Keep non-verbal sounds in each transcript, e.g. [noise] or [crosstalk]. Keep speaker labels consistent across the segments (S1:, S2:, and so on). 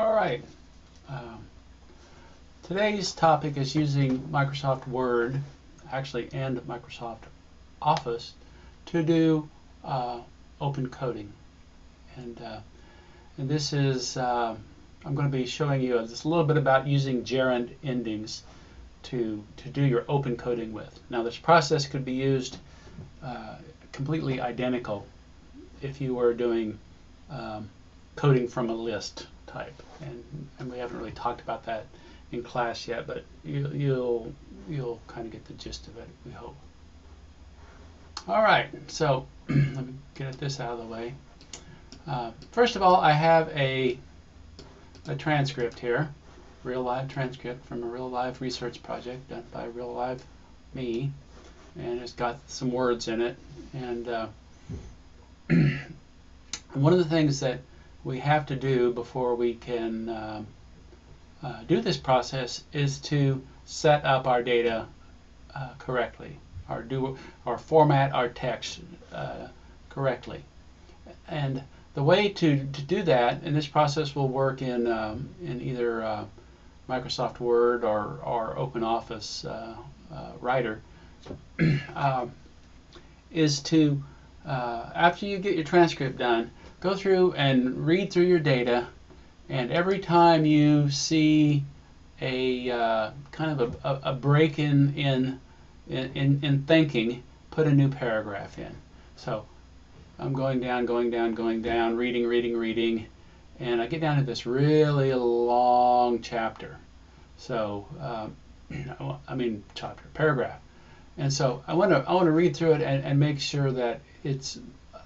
S1: All right. Um, today's topic is using Microsoft Word, actually, and Microsoft Office to do uh, open coding. And, uh, and this is, uh, I'm going to be showing you just a little bit about using gerund endings to, to do your open coding with. Now this process could be used uh, completely identical if you were doing um, coding from a list type. And, and we haven't really talked about that in class yet, but you, you'll, you'll kind of get the gist of it, we hope. All right, so [clears throat] let me get this out of the way. Uh, first of all, I have a, a transcript here, real live transcript from a real live research project done by real live me, and it's got some words in it. And uh, [clears throat] one of the things that we have to do before we can um, uh, do this process is to set up our data uh, correctly, or do or format our text uh, correctly. And the way to, to do that, and this process will work in um, in either uh, Microsoft Word or, or Open Office uh, uh, Writer, [clears throat] um, is to after you get your transcript done, go through and read through your data, and every time you see a uh, kind of a, a, break in, in in in thinking, put a new paragraph in. So I'm going down, going down, going down, reading, reading, reading, and I get down to this really long chapter. So um, [clears throat] I mean chapter, paragraph. And so I want to I want to read through it and, and make sure that it's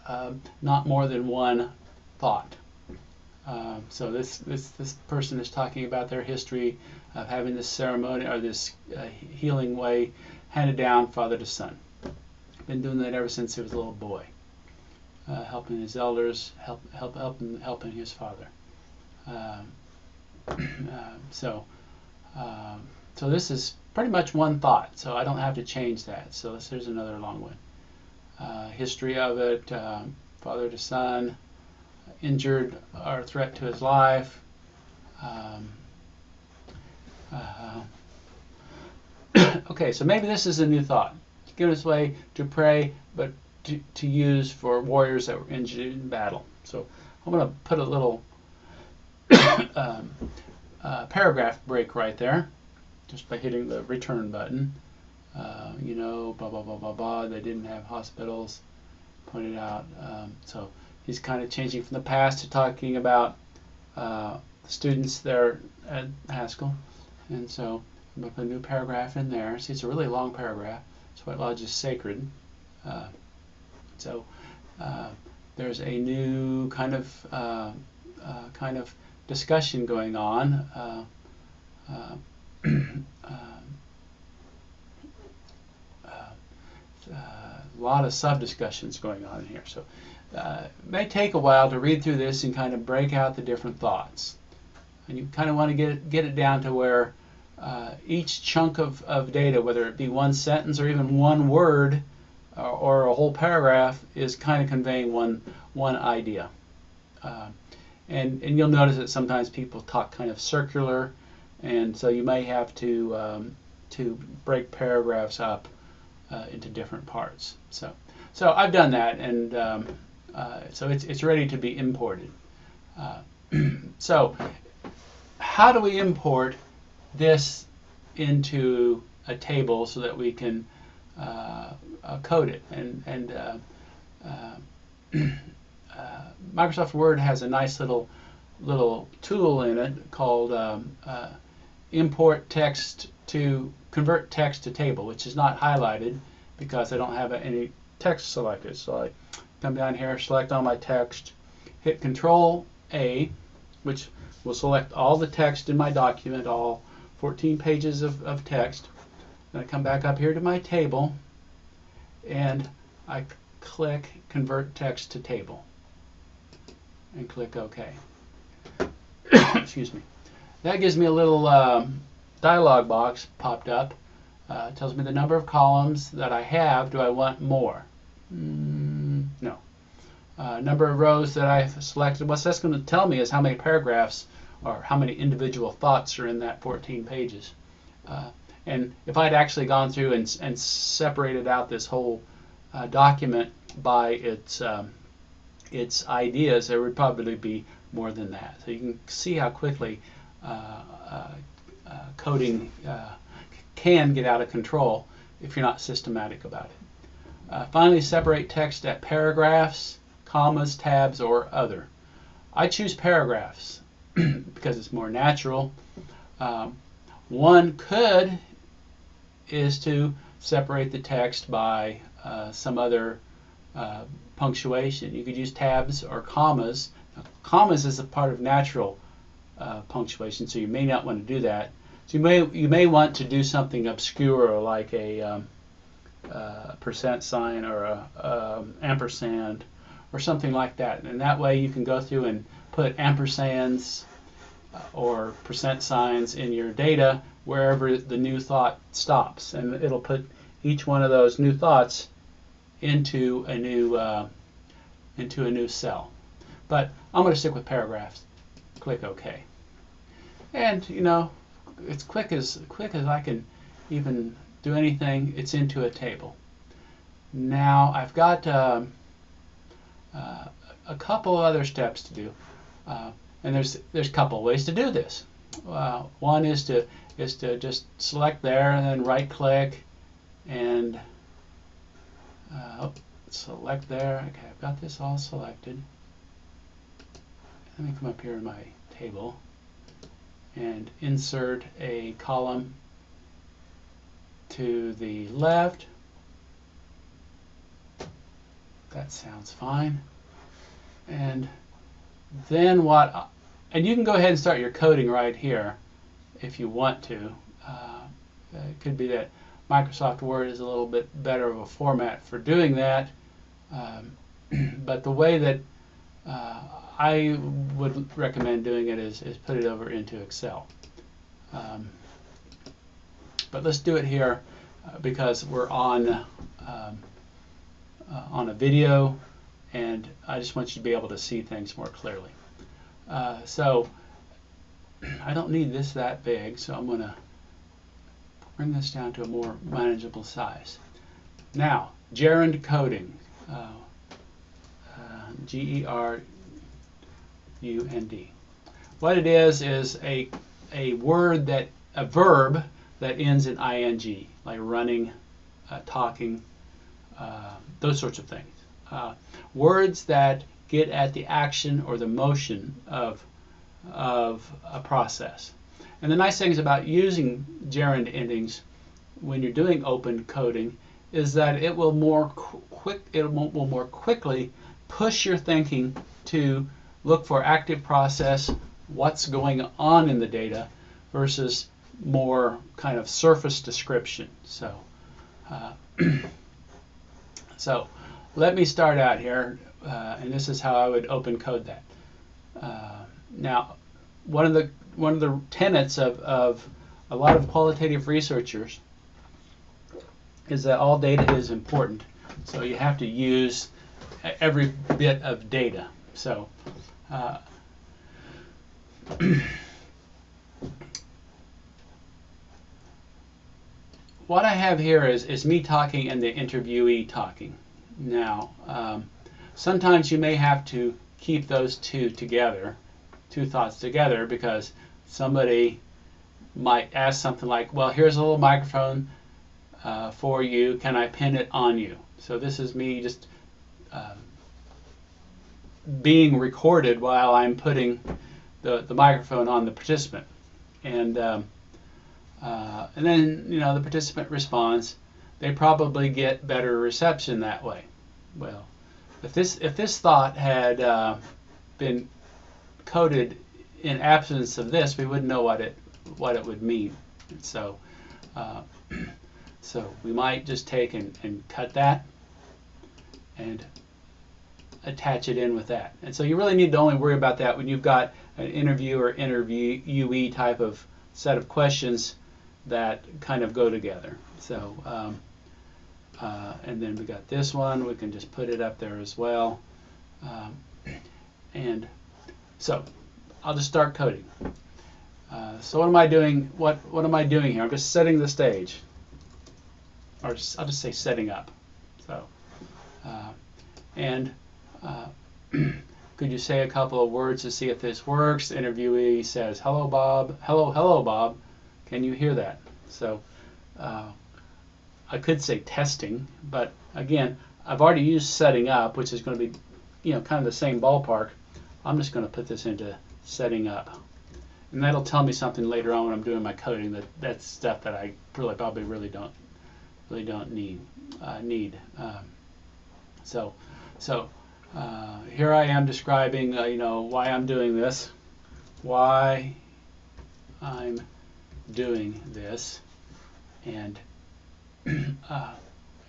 S1: um, not more than one thought. Um, so this, this this person is talking about their history of having this ceremony or this uh, healing way handed down father to son. Been doing that ever since he was a little boy, uh, helping his elders, help help helping helping his father. Um, [clears throat] uh, so um, so this is pretty much one thought. So I don't have to change that. So this, there's another long one uh, history of it, um, father to son, injured or threat to his life. Um, uh, [coughs] okay, so maybe this is a new thought. Give us way to pray, but to, to use for warriors that were injured in battle. So I'm going to put a little [coughs] um, uh, paragraph break right there just by hitting the return button. Uh, you know, blah, blah, blah, blah, blah. They didn't have hospitals pointed out. Um, so he's kind of changing from the past to talking about uh, students there at Haskell. And so I'm going to put a new paragraph in there. See, it's a really long paragraph. So White Lodge is sacred. Uh, so uh, there's a new kind of uh, uh, kind of discussion going on. [clears throat] a lot of sub discussions going on in here. So uh, it may take a while to read through this and kind of break out the different thoughts. And you kind of want to get it, get it down to where uh, each chunk of, of data, whether it be one sentence or even one word uh, or a whole paragraph, is kind of conveying one, one idea. Uh, and, and you'll notice that sometimes people talk kind of circular, and so you may have to, um, to break paragraphs up uh, into different parts. So, so I've done that, and um, uh, so it's it's ready to be imported. Uh, [clears throat] so, how do we import this into a table so that we can uh, uh, code it? And and uh, [clears throat] Microsoft Word has a nice little little tool in it called um, import text to convert text to table, which is not highlighted because I don't have any text selected. So I come down here, select all my text, hit Control A, which will select all the text in my document, all 14 pages of, of text. Then I come back up here to my table and I click Convert Text to Table and click OK. [coughs] Excuse me. That gives me a little um, dialog box popped up. Uh, tells me the number of columns that I have. Do I want more? Mm, no. Uh, number of rows that I've selected. What that's going to tell me is how many paragraphs or how many individual thoughts are in that 14 pages. Uh, and if I'd actually gone through and, and separated out this whole uh, document by its um, its ideas, there would probably be more than that. So you can see how quickly uh, uh, coding uh, can get out of control if you're not systematic about it. Uh, finally, separate text at paragraphs, commas, tabs, or other. I choose paragraphs [clears throat] because it's more natural. Um, one could is to separate the text by uh, some other uh, punctuation. You could use tabs or commas. Now, commas is a part of natural uh, punctuation, so you may not want to do that. So you may you may want to do something obscure like a um, uh, percent sign or a um, ampersand or something like that, and that way you can go through and put ampersands uh, or percent signs in your data wherever the new thought stops, and it'll put each one of those new thoughts into a new uh, into a new cell. But I'm going to stick with paragraphs. Click OK. And you know, it's quick as quick as I can even do anything. It's into a table. Now I've got uh, uh, a couple other steps to do, uh, and there's there's a couple ways to do this. Uh, one is to is to just select there and then right click and uh, select there. Okay, I've got this all selected. Let me come up here in my table and insert a column to the left. That sounds fine. And then what, and you can go ahead and start your coding right here if you want to. Uh, it could be that Microsoft Word is a little bit better of a format for doing that. Um, [clears throat] but the way that uh, I would recommend doing it is, is put it over into Excel. Um, but let's do it here uh, because we're on um, uh, on a video and I just want you to be able to see things more clearly. Uh, so [clears throat] I don't need this that big, so I'm going to bring this down to a more manageable size. Now, gerund coding. Uh, uh, G-E-R U-N-D. What it is is a a word that a verb that ends in ing, like running, uh, talking, uh, those sorts of things. Uh, words that get at the action or the motion of of a process. And the nice things about using gerund endings when you're doing open coding is that it will more quick it will more quickly push your thinking to look for active process, what's going on in the data, versus more kind of surface description. So, uh, [clears throat] so let me start out here, uh, and this is how I would open code that. Uh, now, one of the one of the tenets of, of a lot of qualitative researchers is that all data is important. So you have to use every bit of data. So uh, [clears throat] what I have here is, is me talking and the interviewee talking. Now, um, sometimes you may have to keep those two together, two thoughts together, because somebody might ask something like, well, here's a little microphone uh, for you. Can I pin it on you? So this is me just um, being recorded while I'm putting the, the microphone on the participant. And, um, uh, and then, you know, the participant responds. They probably get better reception that way. Well, if this, if this thought had uh, been coded in absence of this, we wouldn't know what it, what it would mean. So, uh, [clears throat] so we might just take and, and cut that and attach it in with that. And so you really need to only worry about that when you've got an interview or interviewee type of set of questions that kind of go together. So, um, uh, and then we got this one. We can just put it up there as well. Um, and so I'll just start coding. Uh, so what am I doing? What what am I doing here? I'm just setting the stage, or just, I'll just say setting up. So, uh, and uh, [clears throat] could you say a couple of words to see if this works? The interviewee says, "Hello, Bob. Hello, hello, Bob. Can you hear that?" So, uh, I could say testing, but again, I've already used setting up, which is going to be, you know, kind of the same ballpark. I'm just going to put this into setting up. And that'll tell me something later on when I'm doing my coding that that's stuff that I really probably really don't really don't need uh, need. Um, so so uh, here I am describing uh, you know why I'm doing this, why I'm doing this, and [clears throat] uh,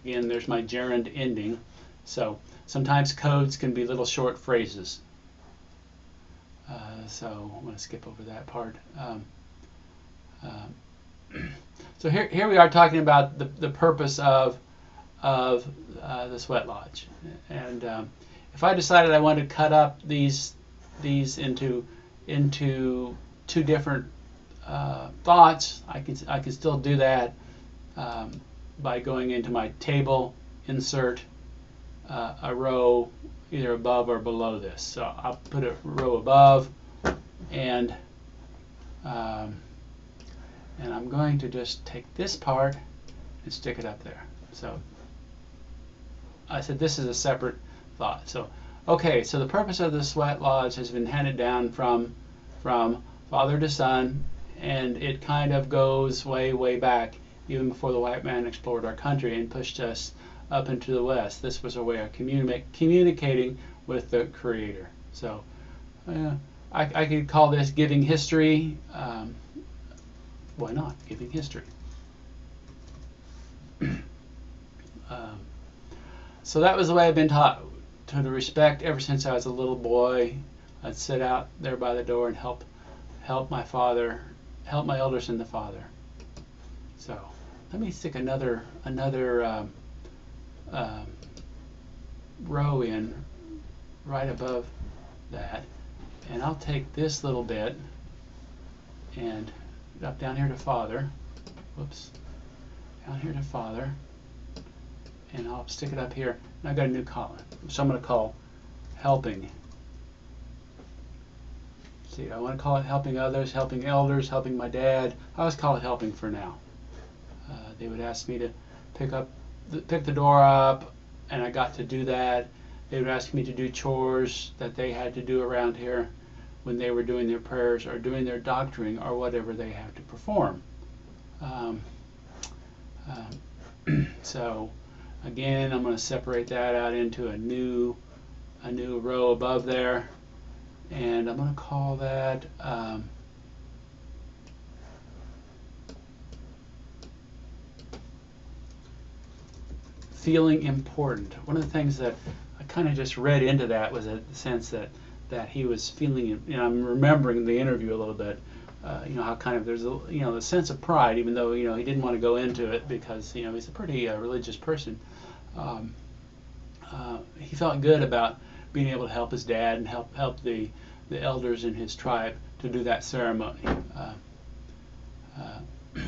S1: again there's my gerund ending. So sometimes codes can be little short phrases. Uh, so I'm going to skip over that part. Um, um, [clears throat] so here, here we are talking about the, the purpose of, of uh, the sweat lodge. And um, if I decided I wanted to cut up these, these into, into two different uh, thoughts, I can, I can still do that um, by going into my table, insert uh, a row either above or below this. So I'll put a row above and um, and I'm going to just take this part and stick it up there. So I said this is a separate thought. So okay, so the purpose of the sweat lodge has been handed down from from father to son and it kind of goes way way back even before the white man explored our country and pushed us up into the west. This was a way of communi communicating with the Creator. So uh, I, I, could call this giving history. Um, why not giving history? [clears throat] um, so that was the way I've been taught to the respect ever since I was a little boy. I'd sit out there by the door and help help my father, help my elders and the father. So let me stick another another um, um, row in right above that and I'll take this little bit and up down here to father whoops down here to father and I'll stick it up here and I've got a new column so I'm going to call helping see I want to call it helping others helping elders helping my dad I always call it helping for now uh, they would ask me to pick up pick the door up, and I got to do that. They would ask me to do chores that they had to do around here when they were doing their prayers or doing their doctoring or whatever they have to perform. Um, um, [clears throat] so again, I'm going to separate that out into a new a new row above there, and I'm going to call that. Um, feeling important. One of the things that I kind of just read into that was a sense that that he was feeling. You know, I'm remembering the interview a little bit. Uh, you know how kind of there's a you know a sense of pride, even though you know he didn't want to go into it because you know he's a pretty uh, religious person. Um, uh, he felt good about being able to help his dad and help help the the elders in his tribe to do that ceremony. Uh, uh,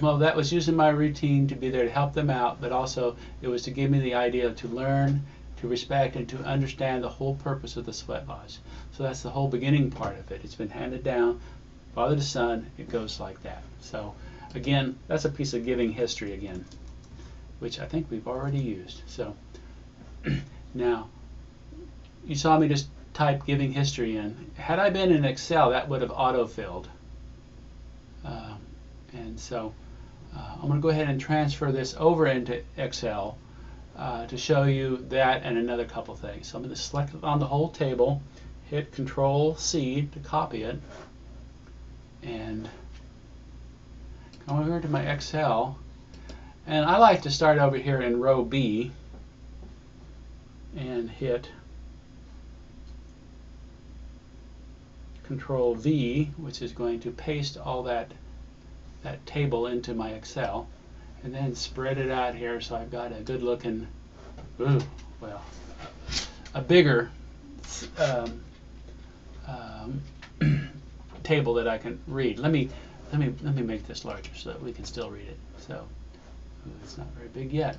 S1: well, that was using my routine to be there to help them out, but also it was to give me the idea to learn, to respect, and to understand the whole purpose of the sweat lodge. So that's the whole beginning part of it. It's been handed down, father to son. It goes like that. So again, that's a piece of giving history again, which I think we've already used. So [clears throat] now, you saw me just type giving history in. Had I been in Excel, that would have auto-filled. Um, and so uh, I'm going to go ahead and transfer this over into Excel uh, to show you that and another couple things. So I'm going to select on the whole table, hit Control C to copy it, and come over to my Excel. And I like to start over here in row B and hit Control V, which is going to paste all that that table into my Excel and then spread it out here so I've got a good looking, ooh, well, a bigger um, um, [clears throat] table that I can read. Let me let me let me make this larger so that we can still read it. So it's not very big yet.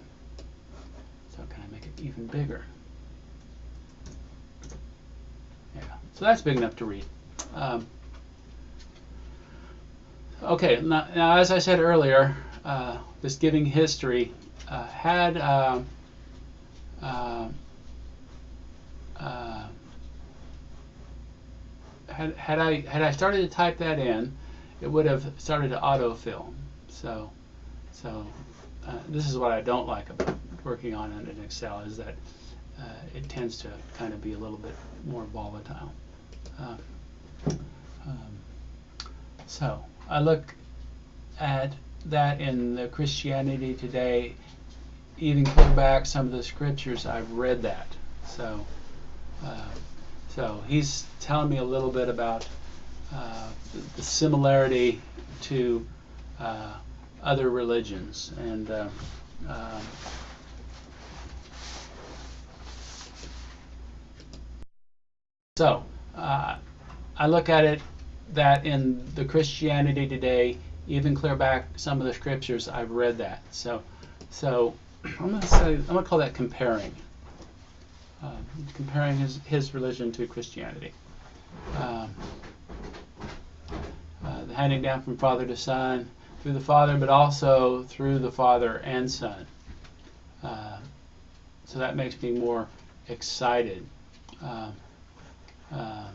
S1: So can I make it even bigger? Yeah. So that's big enough to read. Um, okay. Now, now, as I said earlier, uh, this giving history uh, had. Uh, uh, uh, had, had I had I started to type that in, it would have started to autofill. So, so uh, this is what I don't like about working on it in Excel is that uh, it tends to kind of be a little bit more volatile. Uh, um, so I look at that in the Christianity Today, even clear back some of the scriptures. I've read that. So. Uh, so he's telling me a little bit about uh, the similarity to other religions and uh, um, so uh, I look at it that in the Christianity today even clear back some of the scriptures I've read that so so I'm gonna say I'm gonna call that comparing uh, comparing his, his religion to Christianity. Um, uh, the handing down from father to son through the father, but also through the father and son. Uh, so that makes me more excited. Um, um,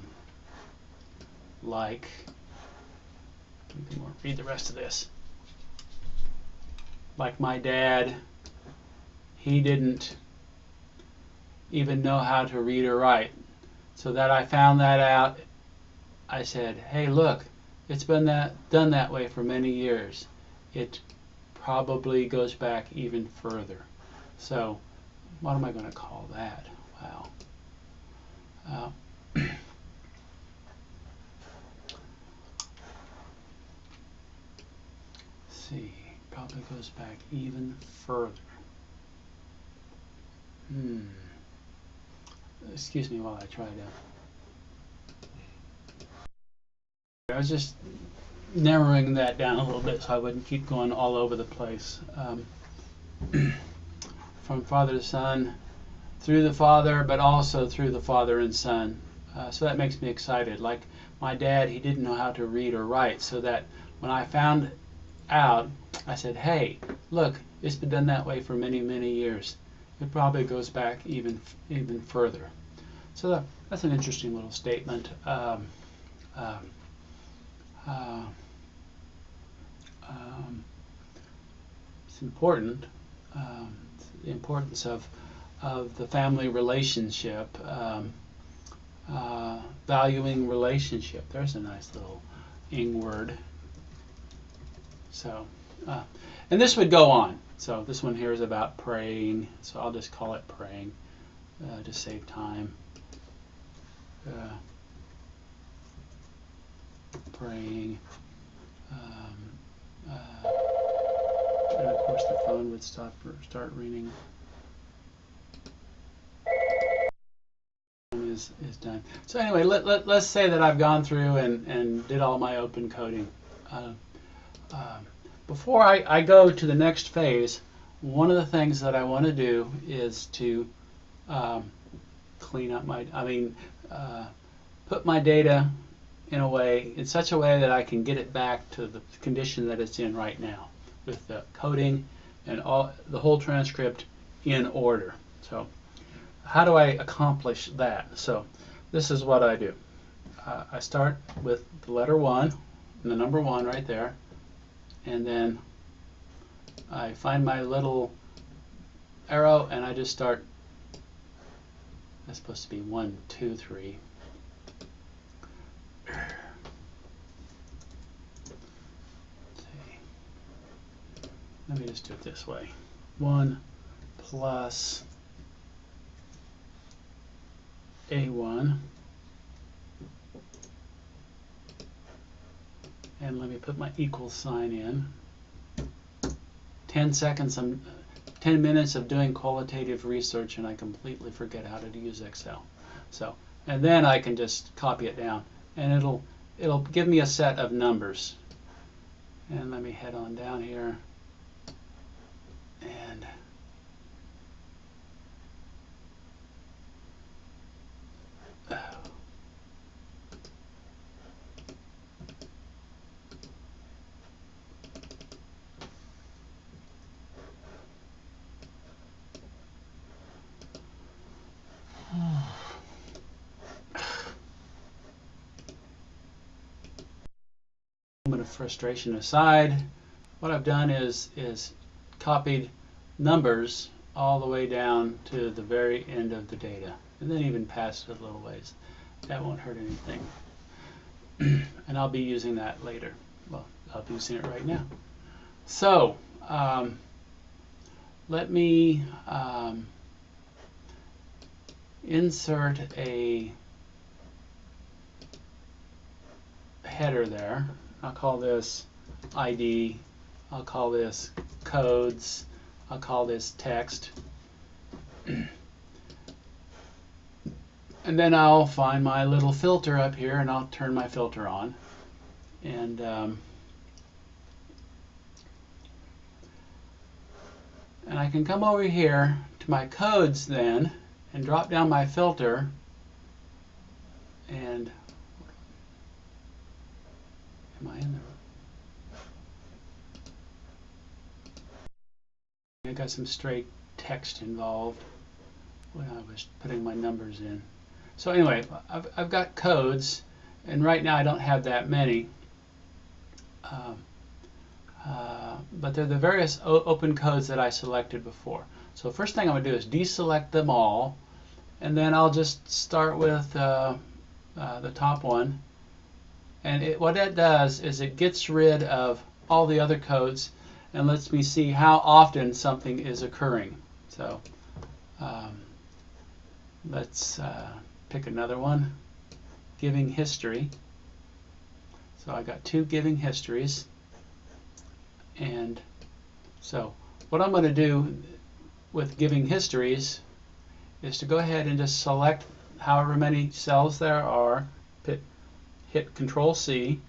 S1: like, read the rest of this. Like my dad, he didn't even know how to read or write. So that I found that out, I said, hey, look, it's been that done that way for many years. It probably goes back even further. So what am I going to call that? Wow. Uh, see, probably goes back even further. Hmm excuse me while I try to. I was just narrowing that down a little bit so I wouldn't keep going all over the place. Um, [clears throat] from father to son, through the father, but also through the father and son. Uh, so that makes me excited. Like my dad, he didn't know how to read or write, so that when I found out, I said, hey, look, it's been done that way for many, many years it probably goes back even even further. So that, that's an interesting little statement. Um, um, uh, um, it's important. Um, the importance of of the family relationship, um, uh, valuing relationship. There's a nice little ing word. So, uh, and this would go on. So this one here is about praying, so I'll just call it praying uh, to save time. Uh, praying. Um, uh, and of course the phone would stop start ringing. Is, is done. So anyway, let, let, let's say that I've gone through and, and did all my open coding. Uh, um, before I, I go to the next phase, one of the things that I want to do is to um, clean up my, I mean, uh, put my data in a way, in such a way that I can get it back to the condition that it's in right now with the coding and all the whole transcript in order. So how do I accomplish that? So this is what I do. Uh, I start with the letter 1, and the number 1 right there, and then I find my little arrow and I just start that's supposed to be one, two, three. Let me just do it this way. 1 plus A1 and let me put my equal sign in. 10 seconds, I'm, 10 minutes of doing qualitative research and I completely forget how to use Excel. So, and then I can just copy it down and it'll, it'll give me a set of numbers. And let me head on down here. And frustration aside, what I've done is is copied numbers all the way down to the very end of the data, and then even past it a little ways. That won't hurt anything. [clears throat] and I'll be using that later. Well, I'll be using it right now. So, um, let me um, insert a header there. I'll call this ID. I'll call this codes. I'll call this text. and then I'll find my little filter up here and I'll turn my filter on. And um, and I can come over here to my codes then and drop down my filter and am I in there? I got some straight text involved when I was putting my numbers in. So anyway, I've, I've got codes and right now I don't have that many. Um, uh, but they're the various open codes that I selected before. So first thing I'm going to do is deselect them all and then I'll just start with uh, uh, the top one and it, what that does is it gets rid of all the other codes and lets me see how often something is occurring. So um, let's uh, pick another one, giving history. So I got two giving histories. And so what I'm going to do with giving histories is to go ahead and just select however many cells there are, hit, Control C,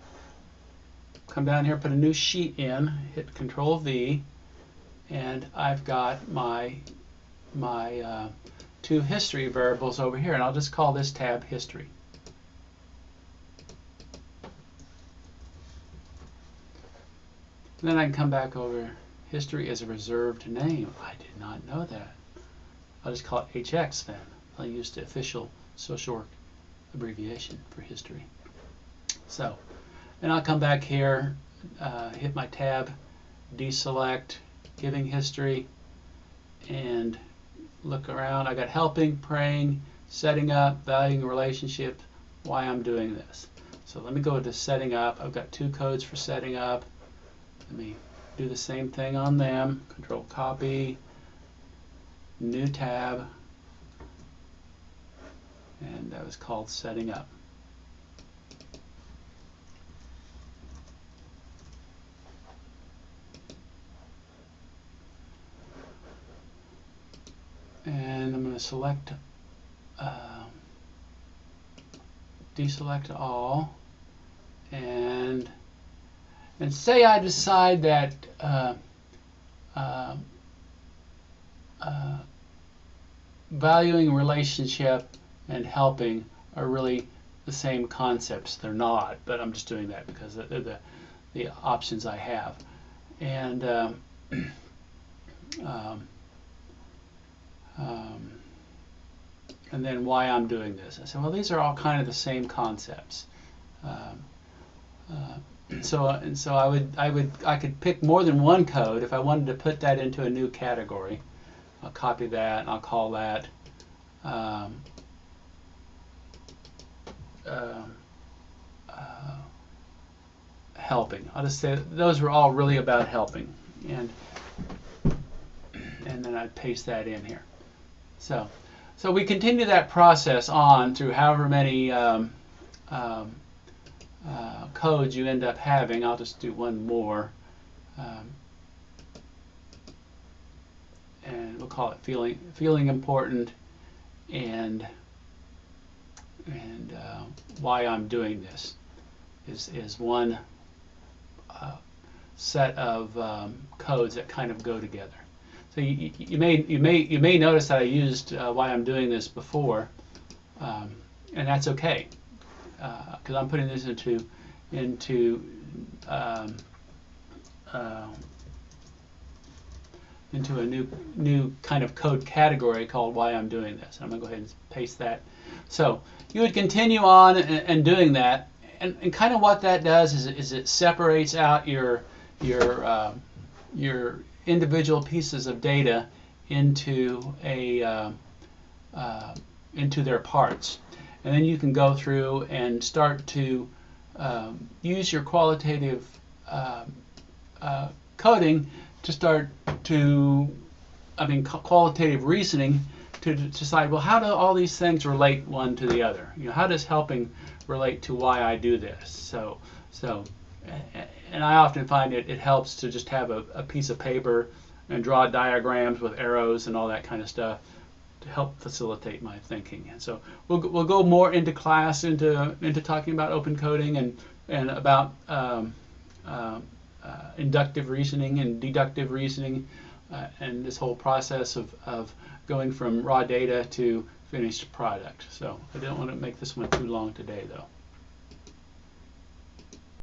S1: come down here, put a new sheet in, hit Control V, and I've got my my uh, two history variables over here, and I'll just call this tab history. And then I can come back over. History is a reserved name. I did not know that. I'll just call it HX then. I'll use the official social work abbreviation for history. So, and I'll come back here, uh, hit my tab, deselect, giving history, and look around. I got helping, praying, setting up, valuing relationship, why I'm doing this. So let me go to setting up. I've got two codes for setting up. Let me do the same thing on them. Control copy, new tab, and that was called setting up. And I'm going to select uh, deselect all and and say I decide that uh, uh, uh, valuing relationship and helping are really the same concepts. They're not, but I'm just doing that because they're the, the options I have. And um, [clears throat] um, um, and then why I'm doing this. I said, well, these are all kind of the same concepts. Um, uh, [clears throat] so and so I would I would I could pick more than one code if I wanted to put that into a new category. I'll copy that and I'll call that um, uh, uh, helping. I'll just say those were all really about helping, and and then I'd paste that in here. So, so we continue that process on through however many um, um, uh, codes you end up having. I'll just do one more. Um, and we'll call it feeling feeling important and and uh, why I'm doing this. is, is one uh, set of um, codes that kind of go together. So you, you, may you may you may notice that I used uh, why I'm doing this before, um, and that's okay because uh, I'm putting this into into um, uh, into a new new kind of code category called why I'm doing this. I'm to go ahead and paste that. So you would continue on and, and doing that, and, and kind of what that does is, is it separates out your your uh, your individual pieces of data into a uh, uh, into their parts, and then you can go through and start to um, use your qualitative um, uh, coding to start to, I mean, qualitative reasoning to decide, well, how do all these things relate one to the other? You know, how does helping relate to why I do this? So, so, and I often find it, it helps to just have a, a piece of paper and draw diagrams with arrows and all that kind of stuff to help facilitate my thinking. And so we'll, we'll go more into class into into talking about open coding and and about um, uh, uh, inductive reasoning and deductive reasoning uh, and this whole process of, of going from raw data to finished product. So I don't want to make this one too long today though.